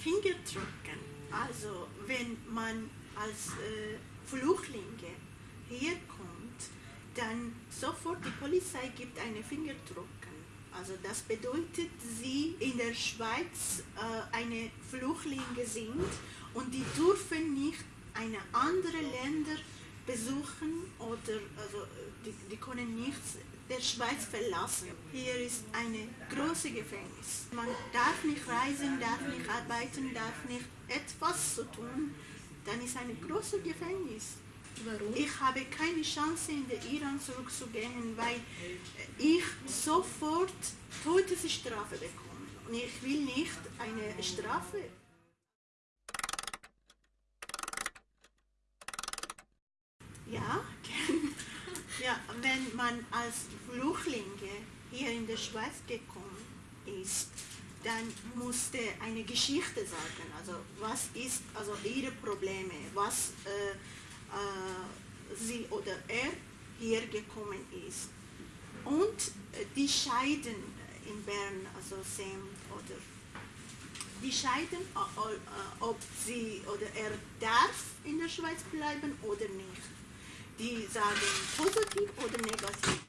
Fingertrucken. Also wenn man als äh, Flüchtlinge herkommt, dann sofort die Polizei gibt eine Fingertrucken. Also das bedeutet, sie in der Schweiz äh, eine Flüchtlinge sind und die dürfen nicht eine andere Länder besuchen oder also die, die können nicht der Schweiz verlassen. Hier ist eine große Gefängnis. Man darf nicht reisen, darf nicht arbeiten, darf nicht etwas zu tun. Dann ist ein großes Gefängnis. Warum? Ich habe keine Chance, in den Iran zurückzugehen, weil ich sofort Todesstrafe bekomme. Und ich will nicht eine Strafe. Ja, ja, wenn man als Flüchtlinge hier in der Schweiz gekommen ist, dann musste eine Geschichte sagen. Also was ist also ihre Probleme, was äh, äh, sie oder er hier gekommen ist. Und äh, die Scheiden in Bern, also Sam oder die scheiden, äh, ob sie oder er darf in der Schweiz bleiben oder nicht. Die sagen positiv oder negativ.